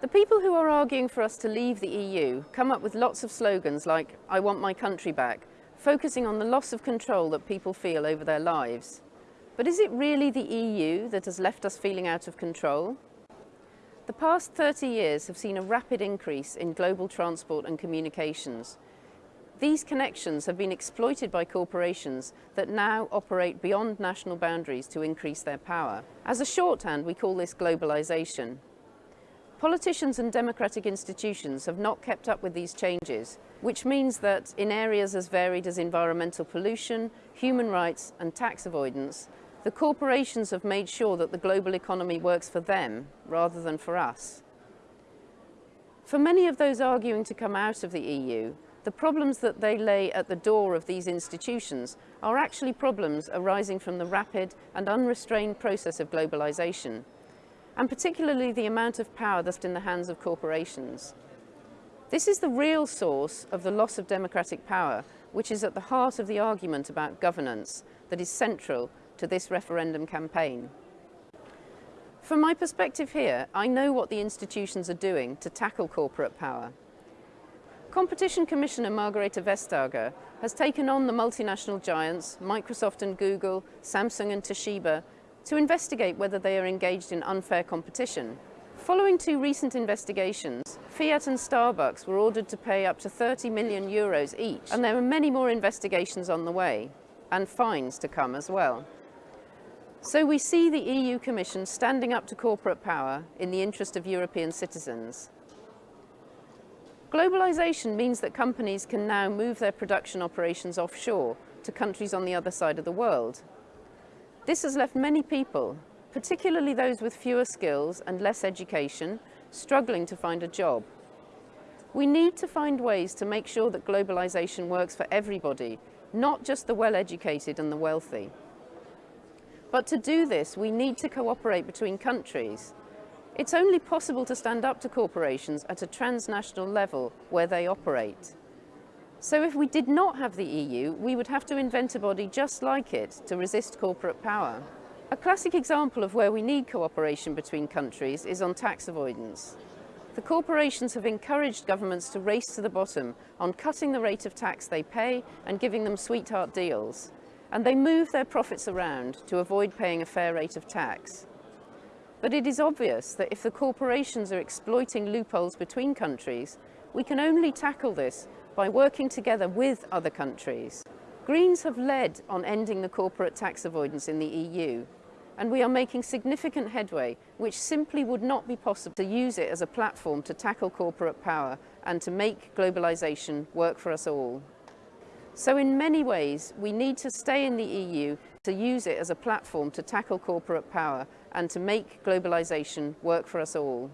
The people who are arguing for us to leave the EU come up with lots of slogans like, I want my country back, focusing on the loss of control that people feel over their lives. But is it really the EU that has left us feeling out of control? The past 30 years have seen a rapid increase in global transport and communications. These connections have been exploited by corporations that now operate beyond national boundaries to increase their power. As a shorthand, we call this globalisation. Politicians and democratic institutions have not kept up with these changes, which means that in areas as varied as environmental pollution, human rights and tax avoidance, the corporations have made sure that the global economy works for them rather than for us. For many of those arguing to come out of the EU, the problems that they lay at the door of these institutions are actually problems arising from the rapid and unrestrained process of globalisation and particularly the amount of power that's in the hands of corporations. This is the real source of the loss of democratic power, which is at the heart of the argument about governance that is central to this referendum campaign. From my perspective here, I know what the institutions are doing to tackle corporate power. Competition Commissioner Margrethe Vestager has taken on the multinational giants, Microsoft and Google, Samsung and Toshiba, to investigate whether they are engaged in unfair competition. Following two recent investigations, Fiat and Starbucks were ordered to pay up to 30 million euros each, and there are many more investigations on the way, and fines to come as well. So we see the EU Commission standing up to corporate power in the interest of European citizens. Globalisation means that companies can now move their production operations offshore to countries on the other side of the world, this has left many people, particularly those with fewer skills and less education, struggling to find a job. We need to find ways to make sure that globalisation works for everybody, not just the well-educated and the wealthy. But to do this, we need to cooperate between countries. It's only possible to stand up to corporations at a transnational level where they operate. So if we did not have the EU, we would have to invent a body just like it to resist corporate power. A classic example of where we need cooperation between countries is on tax avoidance. The corporations have encouraged governments to race to the bottom on cutting the rate of tax they pay and giving them sweetheart deals. And they move their profits around to avoid paying a fair rate of tax. But it is obvious that if the corporations are exploiting loopholes between countries, we can only tackle this by working together with other countries. Greens have led on ending the corporate tax avoidance in the EU, and we are making significant headway, which simply would not be possible to use it as a platform to tackle corporate power and to make globalisation work for us all. So in many ways, we need to stay in the EU to use it as a platform to tackle corporate power and to make globalisation work for us all.